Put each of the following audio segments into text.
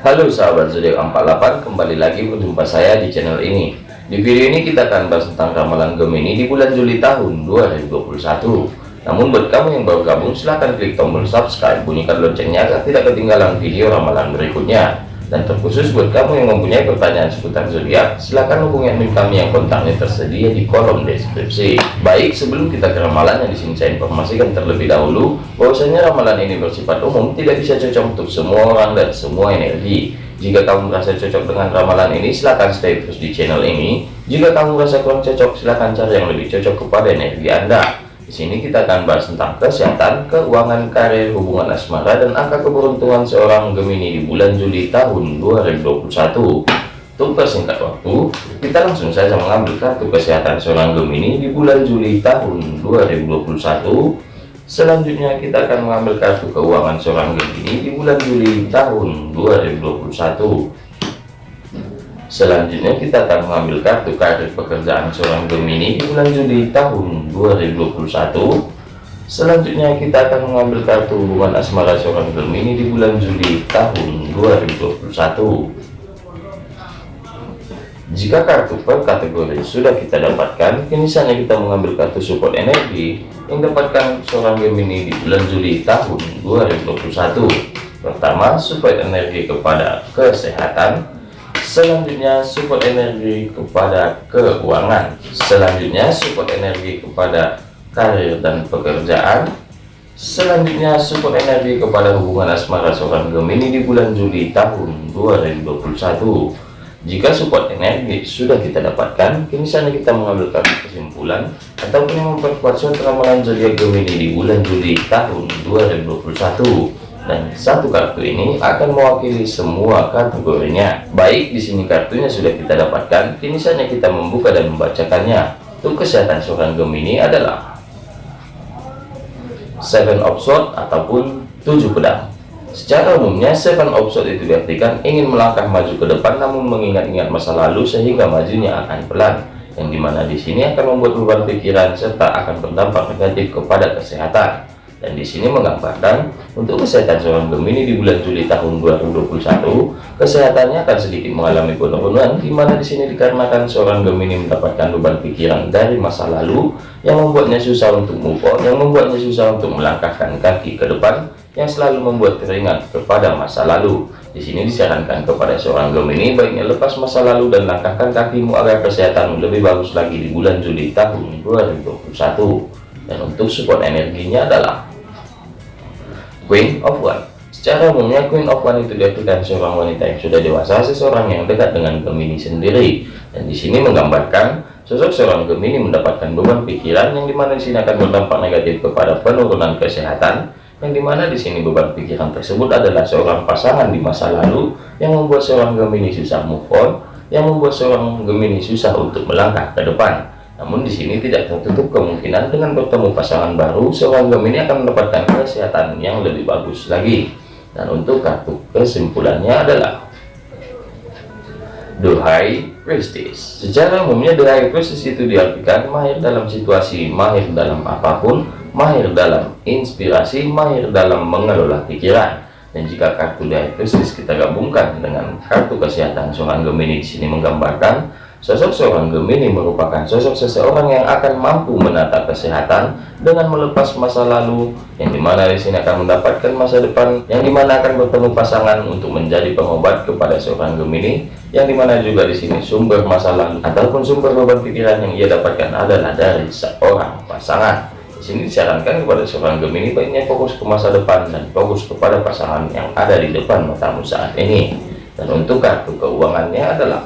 Halo sahabat zodiak 48 kembali lagi berjumpa saya di channel ini. Di video ini kita akan bahas tentang ramalan Gemini di bulan Juli tahun 2021 namun buat kamu yang baru gabung silahkan klik tombol subscribe bunyikan loncengnya agar tidak ketinggalan video ramalan berikutnya dan terkhusus buat kamu yang mempunyai pertanyaan seputar zodiak silahkan hubungi admin kami yang kontaknya tersedia di kolom deskripsi. Baik sebelum kita ke ramalan yang di sini saya informasikan terlebih dahulu bahwasanya ramalan ini bersifat umum tidak bisa cocok untuk semua orang dan semua energi. Jika kamu merasa cocok dengan ramalan ini silahkan stay terus di channel ini. Jika kamu merasa kurang cocok silahkan cari yang lebih cocok kepada energi anda di sini kita akan bahas tentang kesehatan keuangan karir hubungan asmara dan angka keberuntungan seorang Gemini di bulan Juli tahun 2021 untuk persingkat waktu kita langsung saja mengambil kartu kesehatan seorang Gemini di bulan Juli tahun 2021 selanjutnya kita akan mengambil kartu keuangan seorang Gemini di bulan Juli tahun 2021 selanjutnya kita akan mengambil kartu karir pekerjaan seorang Gemini di bulan Juli tahun 2021 selanjutnya kita akan mengambil kartu hubungan asmara seorang Gemini di bulan Juli tahun 2021 jika kartu per kategori sudah kita dapatkan, kini saatnya kita mengambil kartu support energi yang dapatkan seorang Gemini di bulan Juli tahun 2021. Pertama, support energi kepada kesehatan. Selanjutnya, support energi kepada keuangan. Selanjutnya, support energi kepada karir dan pekerjaan. Selanjutnya, support energi kepada hubungan asmara seorang Gemini di bulan Juli tahun 2021 jika support energi sudah kita dapatkan, kini saatnya kita mengambil kesimpulan ataupun yang memperkuat suatu ramalan zodiak Gemini di bulan Juli tahun 2021. Dan satu kartu ini akan mewakili semua kategorinya. Baik, di sini kartunya sudah kita dapatkan, kini saatnya kita membuka dan membacakannya. Untuk kesehatan seorang Gemini adalah Seven of Swords ataupun tujuh pedang. Secara umumnya, seven of swords itu diartikan ingin melangkah maju ke depan namun mengingat-ingat masa lalu sehingga majunya akan pelan. Yang di mana di sini akan membuat beban pikiran serta akan berdampak negatif kepada kesehatan. Dan di sini menggambarkan untuk kesehatan seorang Gemini di bulan Juli tahun 2021, kesehatannya akan sedikit mengalami penurunan, di mana di sini dikarenakan seorang Gemini mendapatkan beban pikiran dari masa lalu yang membuatnya susah untuk move on, yang membuatnya susah untuk melangkahkan kaki ke depan, yang selalu membuat teringat kepada masa lalu. Di sini disarankan kepada seorang Gemini baiknya lepas masa lalu dan langkahkan kakimu agar kesehatan lebih bagus lagi di bulan Juli tahun 2021. Dan untuk support energinya adalah Queen of One. Secara umumnya Queen of One itu diartikan seorang wanita yang sudah dewasa, seseorang yang dekat dengan Gemini sendiri. Dan di sini menggambarkan sosok seorang Gemini mendapatkan beban pikiran yang di mana di sini akan berdampak negatif kepada penurunan kesehatan yang di mana di sini beban pikiran tersebut adalah seorang pasangan di masa lalu yang membuat seorang Gemini susah move on, yang membuat seorang Gemini susah untuk melangkah ke depan. Namun di sini tidak tertutup kemungkinan dengan bertemu pasangan baru, seorang Gemini akan mendapatkan kesehatan yang lebih bagus lagi. Dan untuk kartu kesimpulannya adalah High Priestess. Secara umumnya High Priestess itu diartikan mahir dalam situasi, mahir dalam apa pun, mahir dalam inspirasi, mahir dalam mengelola pikiran. Dan jika kartu diagnosis kita gabungkan dengan kartu kesehatan seorang Gemini di sini menggambarkan sosok seorang Gemini merupakan sosok seseorang yang akan mampu menata kesehatan dengan melepas masa lalu yang di mana di sini akan mendapatkan masa depan yang di mana akan bertemu pasangan untuk menjadi pengobat kepada seorang Gemini yang di mana juga di sini sumber masa lalu ataupun sumber beban pikiran yang ia dapatkan adalah dari seorang pasangan di sini disarankan kepada seorang Gemini baiknya fokus ke masa depan dan fokus kepada pasangan yang ada di depan matamu saat ini. Dan untuk kartu keuangannya adalah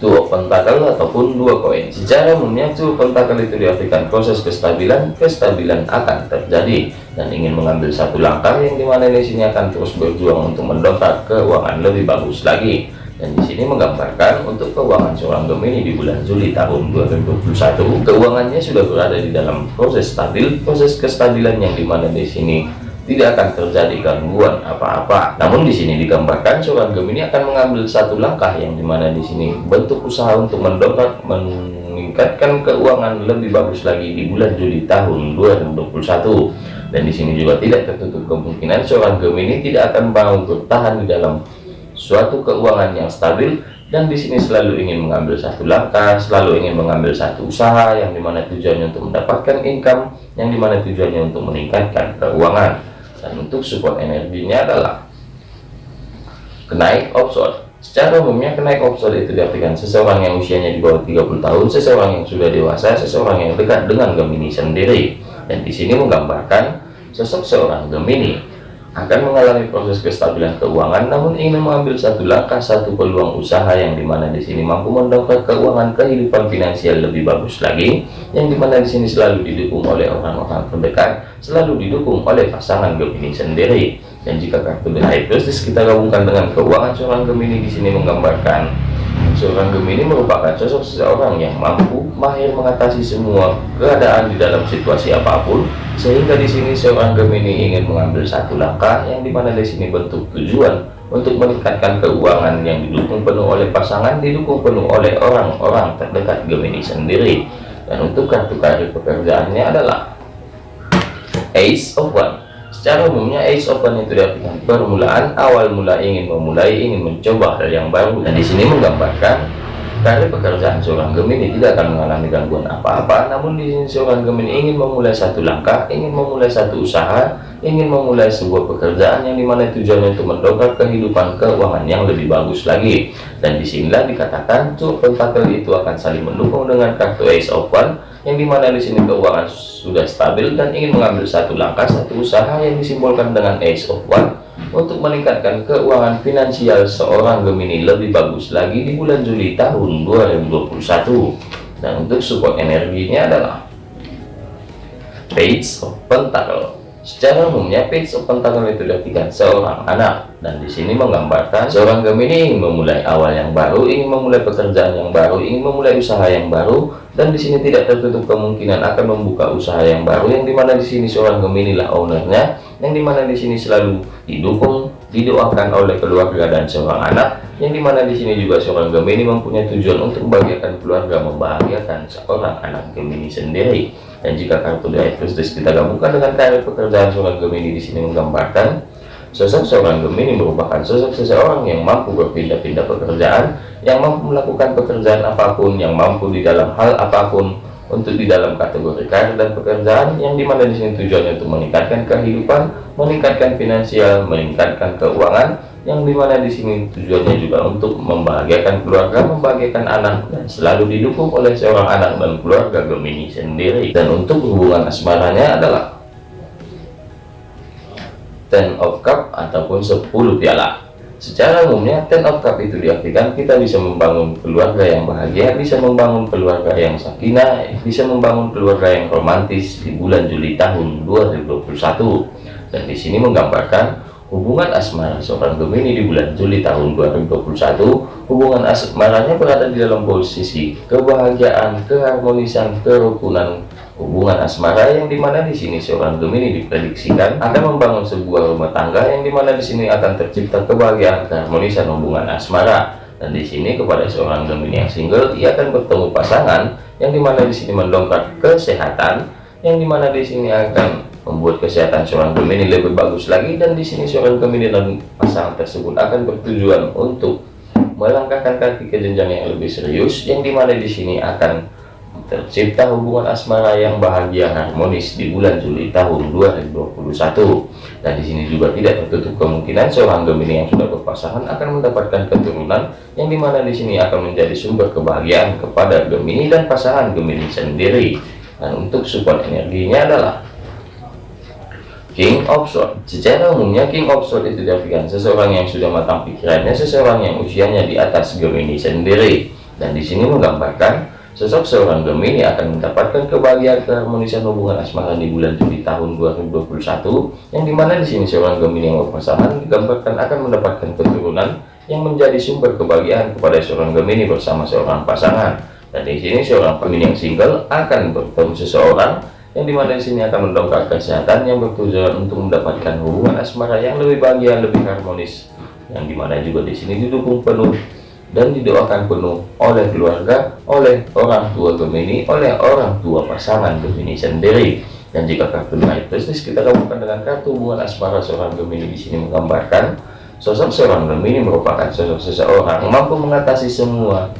dua pentakel ataupun dua koin. Secara dua pentakel itu diartikan proses kestabilan, kestabilan akan terjadi dan ingin mengambil satu langkah yang di mana di sini akan terus berjuang untuk mendongkrak keuangan lebih bagus lagi dan di sini menggambarkan untuk keuangan seorang Gemini di bulan Juli tahun 2021 keuangannya sudah berada di dalam proses stabil proses kestabilan yang di mana di sini tidak akan terjadi gangguan apa-apa. Namun di sini digambarkan seorang Gemini akan mengambil satu langkah yang di mana di sini bentuk usaha untuk mendongkrak meningkatkan keuangan lebih bagus lagi di bulan Juli tahun 2021 dan di sini juga tidak tertutup kemungkinan seorang Gemini tidak akan mau bertahan di dalam suatu keuangan yang stabil. Dan di sini selalu ingin mengambil satu langkah, selalu ingin mengambil satu usaha yang di mana tujuannya untuk mendapatkan income, yang di mana tujuannya untuk meningkatkan keuangan. Dan untuk support energinya adalah kenaik offshore. Secara umumnya kenaik offshore itu diartikan seseorang yang usianya di bawah 30 tahun, seseorang yang sudah dewasa, seseorang yang dekat dengan Gemini sendiri. Dan di sini menggambarkan sosok seorang Gemini akan mengalami proses kestabilan keuangan namun ingin mengambil satu langkah satu peluang usaha yang di mana di sini mampu mendongkrak keuangan kehidupan finansial lebih bagus lagi yang di mana di sini selalu didukung oleh orang-orang terdekat selalu didukung oleh pasangan Gemini sendiri. Dan jika kartu The High Priestess kita gabungkan dengan keuangan seorang Gemini di sini menggambarkan seorang Gemini merupakan sosok seseorang yang mampu mahir mengatasi semua keadaan di dalam situasi apa pun sehingga di sini seorang Gemini ingin mengambil satu langkah yang di mana di sini bentuk tujuan untuk meningkatkan keuangan yang didukung penuh oleh pasangan didukung penuh oleh orang-orang terdekat Gemini sendiri. Dan untuk kartu karir pekerjaannya adalah Ace of One secara umumnya Ace One itu diartikan permulaan awal mula ingin memulai ingin mencoba hal yang baru dan di sini menggambarkan Karir pekerjaan seorang Gemini tidak akan mengalami gangguan apa-apa, namun di sini seorang Gemini ingin memulai satu langkah, ingin memulai satu usaha, ingin memulai sebuah pekerjaan yang di mana tujuannya untuk mendongkrak kehidupan keuangan yang lebih bagus lagi. Dan di sinilah dikatakan tuh pentakel itu akan saling mendukung dengan kartu Ace One, yang di mana di sini keuangan sudah stabil dan ingin mengambil satu langkah, satu usaha yang disimbolkan dengan Ace of One untuk meningkatkan keuangan finansial seorang Gemini lebih bagus lagi di bulan Juli tahun 2021 dan untuk support energinya adalah Page of Pentacle Secara umumnya Page of Pentacle itu diartikan seorang anak. Dan di sini menggambarkan seorang Gemini memulai awal yang baru, ingin memulai pekerjaan yang baru, ingin memulai usaha yang baru. Dan di sini tidak tertutup kemungkinan akan membuka usaha yang baru yang di mana di sini seorang Gemini lah ownernya yang di mana di sini selalu didukung didoakan oleh keluarga dan seorang anak yang di mana di sini juga seorang Gemini mempunyai tujuan untuk membahagiakan keluarga membahagiakan seorang anak Gemini sendiri dan jika kartu dari Kristus kita gabungkan dengan karir pekerjaan seorang Gemini di sini menggambarkan sosok seorang Gemini merupakan sosok seseorang yang mampu berpindah-pindah pekerjaan yang mampu melakukan pekerjaan apa pun yang mampu di dalam hal apa pun untuk di dalam kategori karir dan pekerjaan yang di mana di sini tujuannya untuk meningkatkan kehidupan, meningkatkan finansial, meningkatkan keuangan, yang di mana di sini tujuannya juga untuk membahagiakan keluarga, membahagiakan anak, dan selalu didukung oleh seorang anak dan keluarga Gemini sendiri. Dan untuk hubungan asmaranya adalah Ten of Cup ataupun 10 piala. Secara umumnya, ten of cup itu diartikan kita bisa membangun keluarga yang bahagia, bisa membangun keluarga yang sakinah, bisa membangun keluarga yang romantis di bulan Juli tahun 2021. Dan di sini menggambarkan hubungan asmara seorang Gemini di bulan Juli tahun 2021. Hubungan asmaranya berada di dalam posisi kebahagiaan, keharmonisan, kerukunan, hubungan asmara yang di mana di sini seorang Gemini diprediksikan akan membangun sebuah rumah tangga yang di mana di sini akan tercipta kebahagiaan keharmonisan hubungan asmara. Dan di sini kepada seorang Gemini yang single ia akan bertemu pasangan yang di mana di sini mendongkrak kesehatan yang di mana di sini akan membuat kesehatan seorang Gemini lebih bagus lagi dan di sini seorang Gemini dan pasangan tersebut akan bertujuan untuk melangkahkan kaki ke jenjang yang lebih serius yang di mana di sini akan tercipta hubungan asmara yang bahagia harmonis di bulan Juli tahun 2021 dan di sini juga tidak tertutup kemungkinan seorang Gemini yang sudah berpasangan akan mendapatkan keturunan yang di mana di sini akan menjadi sumber kebahagiaan kepada Gemini dan pasangan Gemini sendiri. Dan untuk support energinya adalah King of Swords. Secara umumnya King of Swords itu diartikan seseorang yang sudah matang pikirannya seseorang yang usianya di atas Gemini sendiri. Dan di sini menggambarkan Sosok seorang Gemini akan mendapatkan kebahagiaan keharmonisan hubungan asmara di bulan Juli tahun 2021 yang di mana di sini seorang Gemini yang berpasangan digambarkan akan mendapatkan keturunan yang menjadi sumber kebahagiaan kepada seorang Gemini bersama seorang pasangan. Dan di sini seorang Gemini yang single akan bertemu seseorang yang di mana di sini akan mendongkrak kesehatan yang bertujuan untuk mendapatkan hubungan asmara yang lebih bahagia lebih harmonis yang di mana juga di sini didukung penuh dan didoakan penuh oleh keluarga, oleh orang tua Gemini, oleh orang tua pasangan Gemini sendiri. dan jika kartu naik prestis kita gabungkan dengan kartu hubungan asmara seorang Gemini di sini menggambarkan sosok seorang Gemini merupakan sosok seseorang mampu mengatasi semua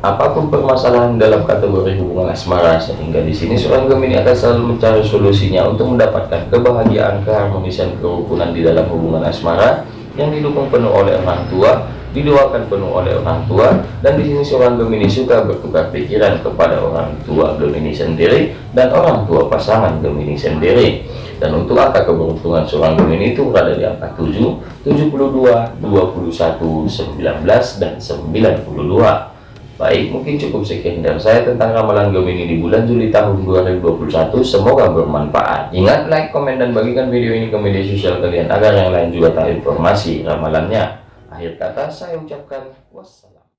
apa pun permasalahan dalam kategori hubungan asmara sehingga di sini seorang Gemini akan selalu mencari solusinya untuk mendapatkan kebahagiaan keharmonisan kerukunan di dalam hubungan asmara yang didukung penuh oleh orang tua didoakan penuh oleh orang tua dan di sini seorang Gemini suka bertukar pikiran kepada orang tua Gemini sendiri dan orang tua pasangan Gemini sendiri dan untuk angka keberuntungan seorang Gemini itu berada di angka 7 72 21 19 dan 92 Baik, mungkin cukup sekian dari saya tentang ramalan Gemini di bulan Juli tahun 2021. Semoga bermanfaat. Ingat, like, komen, dan bagikan video ini ke media sosial kalian agar yang lain juga tahu informasi ramalannya. Akhir kata saya ucapkan wassalam.